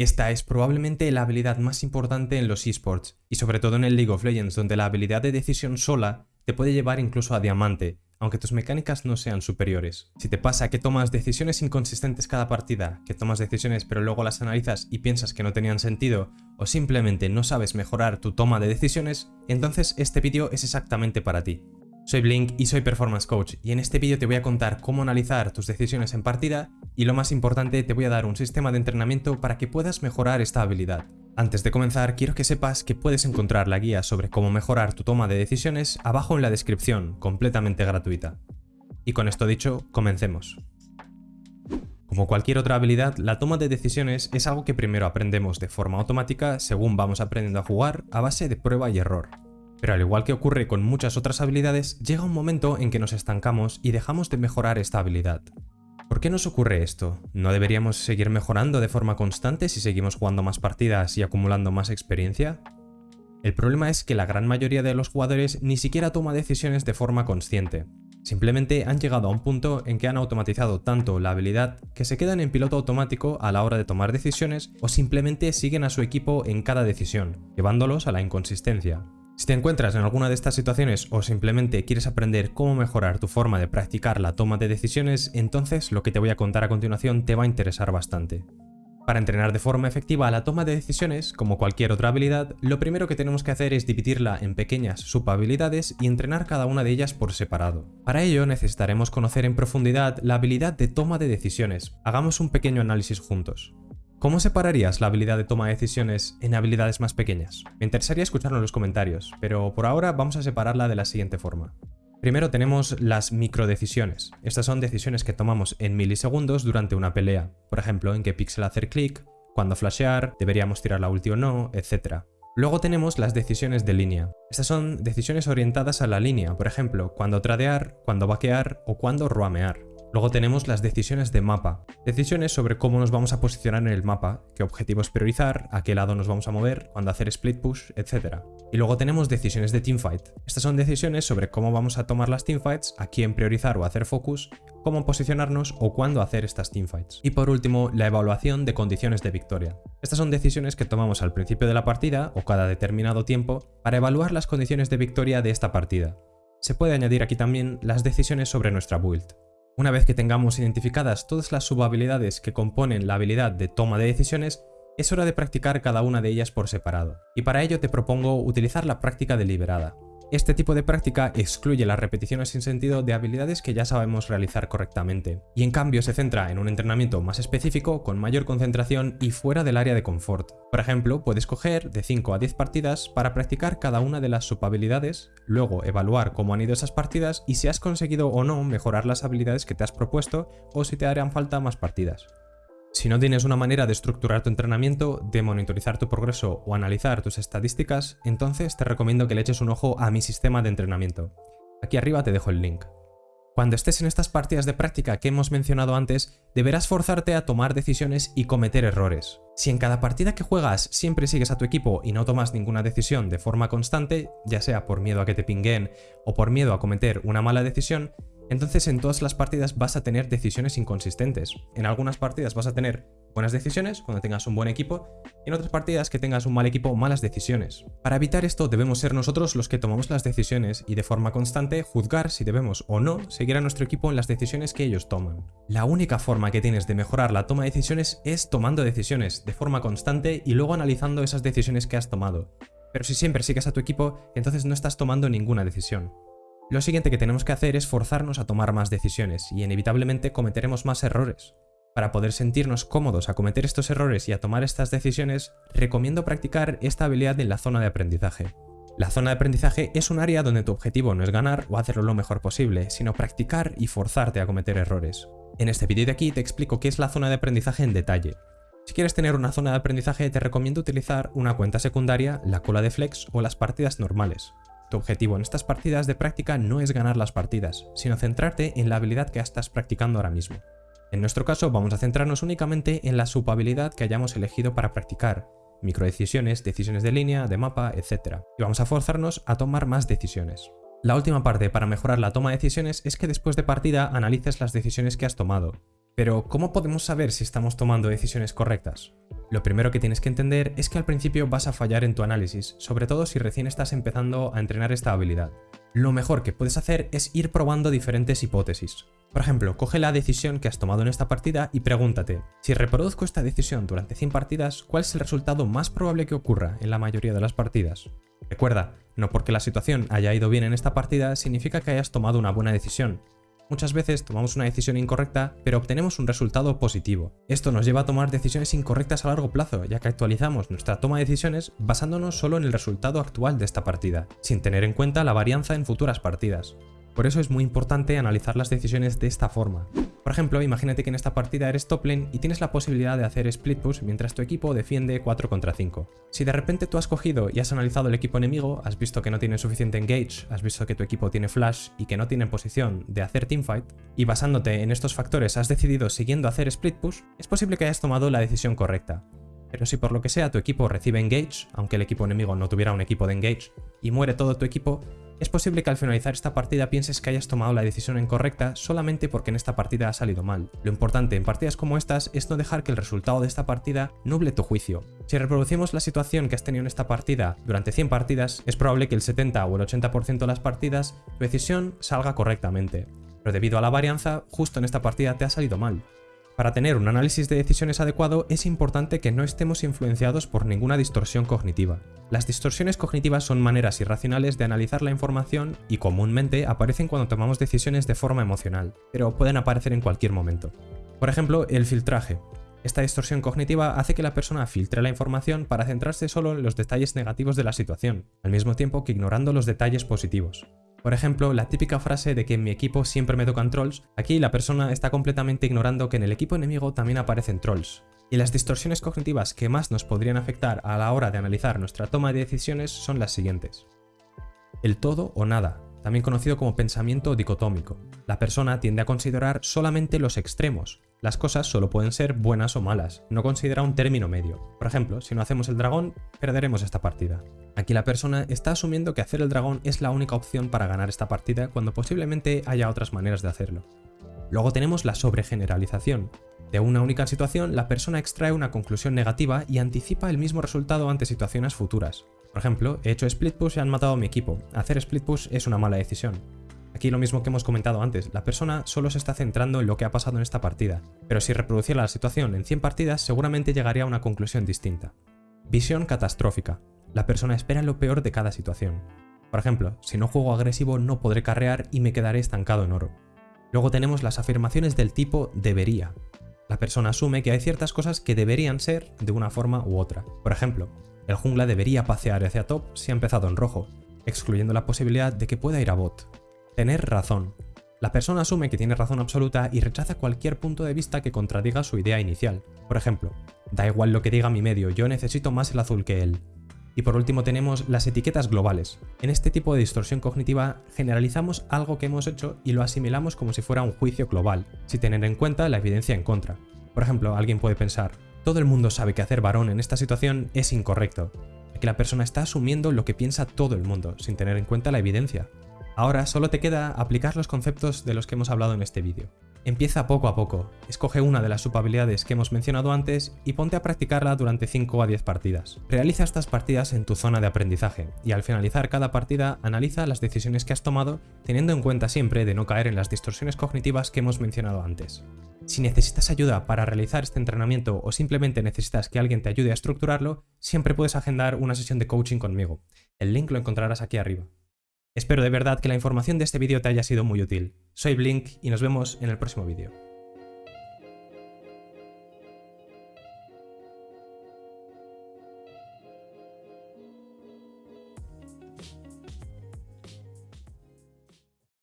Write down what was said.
Esta es probablemente la habilidad más importante en los esports, y sobre todo en el League of Legends, donde la habilidad de decisión sola te puede llevar incluso a diamante, aunque tus mecánicas no sean superiores. Si te pasa que tomas decisiones inconsistentes cada partida, que tomas decisiones pero luego las analizas y piensas que no tenían sentido, o simplemente no sabes mejorar tu toma de decisiones, entonces este vídeo es exactamente para ti. Soy Blink y soy Performance Coach y en este vídeo te voy a contar cómo analizar tus decisiones en partida y lo más importante te voy a dar un sistema de entrenamiento para que puedas mejorar esta habilidad. Antes de comenzar, quiero que sepas que puedes encontrar la guía sobre cómo mejorar tu toma de decisiones abajo en la descripción, completamente gratuita. Y con esto dicho, comencemos. Como cualquier otra habilidad, la toma de decisiones es algo que primero aprendemos de forma automática según vamos aprendiendo a jugar a base de prueba y error. Pero al igual que ocurre con muchas otras habilidades, llega un momento en que nos estancamos y dejamos de mejorar esta habilidad. ¿Por qué nos ocurre esto? ¿No deberíamos seguir mejorando de forma constante si seguimos jugando más partidas y acumulando más experiencia? El problema es que la gran mayoría de los jugadores ni siquiera toma decisiones de forma consciente. Simplemente han llegado a un punto en que han automatizado tanto la habilidad que se quedan en piloto automático a la hora de tomar decisiones o simplemente siguen a su equipo en cada decisión, llevándolos a la inconsistencia. Si te encuentras en alguna de estas situaciones o simplemente quieres aprender cómo mejorar tu forma de practicar la toma de decisiones, entonces lo que te voy a contar a continuación te va a interesar bastante. Para entrenar de forma efectiva la toma de decisiones, como cualquier otra habilidad, lo primero que tenemos que hacer es dividirla en pequeñas subhabilidades y entrenar cada una de ellas por separado. Para ello necesitaremos conocer en profundidad la habilidad de toma de decisiones. Hagamos un pequeño análisis juntos. ¿Cómo separarías la habilidad de toma de decisiones en habilidades más pequeñas? Me interesaría escucharlo en los comentarios, pero por ahora vamos a separarla de la siguiente forma. Primero tenemos las microdecisiones. Estas son decisiones que tomamos en milisegundos durante una pelea. Por ejemplo, en qué píxel hacer clic, cuándo flashear, deberíamos tirar la ulti o no, etc. Luego tenemos las decisiones de línea. Estas son decisiones orientadas a la línea, por ejemplo, cuándo tradear, cuándo vaquear o cuándo roamear. Luego tenemos las decisiones de mapa, decisiones sobre cómo nos vamos a posicionar en el mapa, qué objetivos priorizar, a qué lado nos vamos a mover, cuándo hacer split push, etc. Y luego tenemos decisiones de teamfight. Estas son decisiones sobre cómo vamos a tomar las teamfights, a quién priorizar o hacer focus, cómo posicionarnos o cuándo hacer estas teamfights. Y por último, la evaluación de condiciones de victoria. Estas son decisiones que tomamos al principio de la partida o cada determinado tiempo para evaluar las condiciones de victoria de esta partida. Se puede añadir aquí también las decisiones sobre nuestra build. Una vez que tengamos identificadas todas las subhabilidades que componen la habilidad de toma de decisiones, es hora de practicar cada una de ellas por separado. Y para ello te propongo utilizar la práctica deliberada. Este tipo de práctica excluye las repeticiones sin sentido de habilidades que ya sabemos realizar correctamente, y en cambio se centra en un entrenamiento más específico, con mayor concentración y fuera del área de confort. Por ejemplo, puedes coger de 5 a 10 partidas para practicar cada una de las subhabilidades, luego evaluar cómo han ido esas partidas y si has conseguido o no mejorar las habilidades que te has propuesto o si te harían falta más partidas. Si no tienes una manera de estructurar tu entrenamiento, de monitorizar tu progreso o analizar tus estadísticas, entonces te recomiendo que le eches un ojo a mi sistema de entrenamiento. Aquí arriba te dejo el link. Cuando estés en estas partidas de práctica que hemos mencionado antes, deberás forzarte a tomar decisiones y cometer errores. Si en cada partida que juegas siempre sigues a tu equipo y no tomas ninguna decisión de forma constante, ya sea por miedo a que te pinguen o por miedo a cometer una mala decisión, entonces en todas las partidas vas a tener decisiones inconsistentes. En algunas partidas vas a tener buenas decisiones cuando tengas un buen equipo y en otras partidas que tengas un mal equipo malas decisiones. Para evitar esto debemos ser nosotros los que tomamos las decisiones y de forma constante juzgar si debemos o no seguir a nuestro equipo en las decisiones que ellos toman. La única forma que tienes de mejorar la toma de decisiones es tomando decisiones de forma constante y luego analizando esas decisiones que has tomado. Pero si siempre sigues a tu equipo, entonces no estás tomando ninguna decisión. Lo siguiente que tenemos que hacer es forzarnos a tomar más decisiones y inevitablemente cometeremos más errores. Para poder sentirnos cómodos a cometer estos errores y a tomar estas decisiones, recomiendo practicar esta habilidad en la zona de aprendizaje. La zona de aprendizaje es un área donde tu objetivo no es ganar o hacerlo lo mejor posible, sino practicar y forzarte a cometer errores. En este vídeo de aquí te explico qué es la zona de aprendizaje en detalle. Si quieres tener una zona de aprendizaje te recomiendo utilizar una cuenta secundaria, la cola de flex o las partidas normales. Tu objetivo en estas partidas de práctica no es ganar las partidas, sino centrarte en la habilidad que estás practicando ahora mismo. En nuestro caso vamos a centrarnos únicamente en la subhabilidad que hayamos elegido para practicar, microdecisiones, decisiones de línea, de mapa, etc. Y vamos a forzarnos a tomar más decisiones. La última parte para mejorar la toma de decisiones es que después de partida analices las decisiones que has tomado, Pero, ¿cómo podemos saber si estamos tomando decisiones correctas? Lo primero que tienes que entender es que al principio vas a fallar en tu análisis, sobre todo si recién estás empezando a entrenar esta habilidad. Lo mejor que puedes hacer es ir probando diferentes hipótesis. Por ejemplo, coge la decisión que has tomado en esta partida y pregúntate, si reproduzco esta decisión durante 100 partidas, ¿cuál es el resultado más probable que ocurra en la mayoría de las partidas? Recuerda, no porque la situación haya ido bien en esta partida significa que hayas tomado una buena decisión. Muchas veces tomamos una decisión incorrecta, pero obtenemos un resultado positivo. Esto nos lleva a tomar decisiones incorrectas a largo plazo, ya que actualizamos nuestra toma de decisiones basándonos solo en el resultado actual de esta partida, sin tener en cuenta la varianza en futuras partidas. Por eso es muy importante analizar las decisiones de esta forma. Por ejemplo, imagínate que en esta partida eres top lane y tienes la posibilidad de hacer split push mientras tu equipo defiende 4 contra 5. Si de repente tú has cogido y has analizado el equipo enemigo, has visto que no tiene suficiente engage, has visto que tu equipo tiene flash y que no tiene posición de hacer teamfight, y basándote en estos factores has decidido siguiendo hacer split push, es posible que hayas tomado la decisión correcta. Pero si por lo que sea tu equipo recibe engage, aunque el equipo enemigo no tuviera un equipo de engage, y muere todo tu equipo, es posible que al finalizar esta partida pienses que hayas tomado la decisión incorrecta solamente porque en esta partida ha salido mal. Lo importante en partidas como estas es no dejar que el resultado de esta partida nuble tu juicio. Si reproducimos la situación que has tenido en esta partida durante 100 partidas, es probable que el 70 o el 80% de las partidas tu decisión salga correctamente. Pero debido a la varianza, justo en esta partida te ha salido mal. Para tener un análisis de decisiones adecuado es importante que no estemos influenciados por ninguna distorsión cognitiva. Las distorsiones cognitivas son maneras irracionales de analizar la información y comúnmente aparecen cuando tomamos decisiones de forma emocional, pero pueden aparecer en cualquier momento. Por ejemplo, el filtraje. Esta distorsión cognitiva hace que la persona filtre la información para centrarse solo en los detalles negativos de la situación, al mismo tiempo que ignorando los detalles positivos. Por ejemplo, la típica frase de que en mi equipo siempre me tocan trolls, aquí la persona está completamente ignorando que en el equipo enemigo también aparecen trolls. Y las distorsiones cognitivas que más nos podrían afectar a la hora de analizar nuestra toma de decisiones son las siguientes. El todo o nada, también conocido como pensamiento dicotómico. La persona tiende a considerar solamente los extremos, las cosas solo pueden ser buenas o malas, no considera un término medio. Por ejemplo, si no hacemos el dragón, perderemos esta partida. Aquí la persona está asumiendo que hacer el dragón es la única opción para ganar esta partida cuando posiblemente haya otras maneras de hacerlo. Luego tenemos la sobregeneralización. De una única situación, la persona extrae una conclusión negativa y anticipa el mismo resultado ante situaciones futuras. Por ejemplo, he hecho split push y han matado a mi equipo. Hacer split push es una mala decisión. Aquí lo mismo que hemos comentado antes, la persona solo se está centrando en lo que ha pasado en esta partida, pero si reproduciera la situación en 100 partidas seguramente llegaría a una conclusión distinta. Visión catastrófica. La persona espera lo peor de cada situación. Por ejemplo, si no juego agresivo no podré carrear y me quedaré estancado en oro. Luego tenemos las afirmaciones del tipo debería. La persona asume que hay ciertas cosas que deberían ser de una forma u otra. Por ejemplo, el jungla debería pasear hacia top si ha empezado en rojo, excluyendo la posibilidad de que pueda ir a bot. Tener razón. La persona asume que tiene razón absoluta y rechaza cualquier punto de vista que contradiga su idea inicial. Por ejemplo, da igual lo que diga mi medio, yo necesito más el azul que él. Y por último tenemos las etiquetas globales. En este tipo de distorsión cognitiva generalizamos algo que hemos hecho y lo asimilamos como si fuera un juicio global, sin tener en cuenta la evidencia en contra. Por ejemplo, alguien puede pensar, todo el mundo sabe que hacer varón en esta situación es incorrecto. Aquí la persona está asumiendo lo que piensa todo el mundo, sin tener en cuenta la evidencia. Ahora solo te queda aplicar los conceptos de los que hemos hablado en este vídeo. Empieza poco a poco, escoge una de las subhabilidades que hemos mencionado antes y ponte a practicarla durante 5 a 10 partidas. Realiza estas partidas en tu zona de aprendizaje y al finalizar cada partida analiza las decisiones que has tomado teniendo en cuenta siempre de no caer en las distorsiones cognitivas que hemos mencionado antes. Si necesitas ayuda para realizar este entrenamiento o simplemente necesitas que alguien te ayude a estructurarlo, siempre puedes agendar una sesión de coaching conmigo. El link lo encontrarás aquí arriba. Espero de verdad que la información de este vídeo te haya sido muy útil. Soy Blink y nos vemos en el próximo vídeo.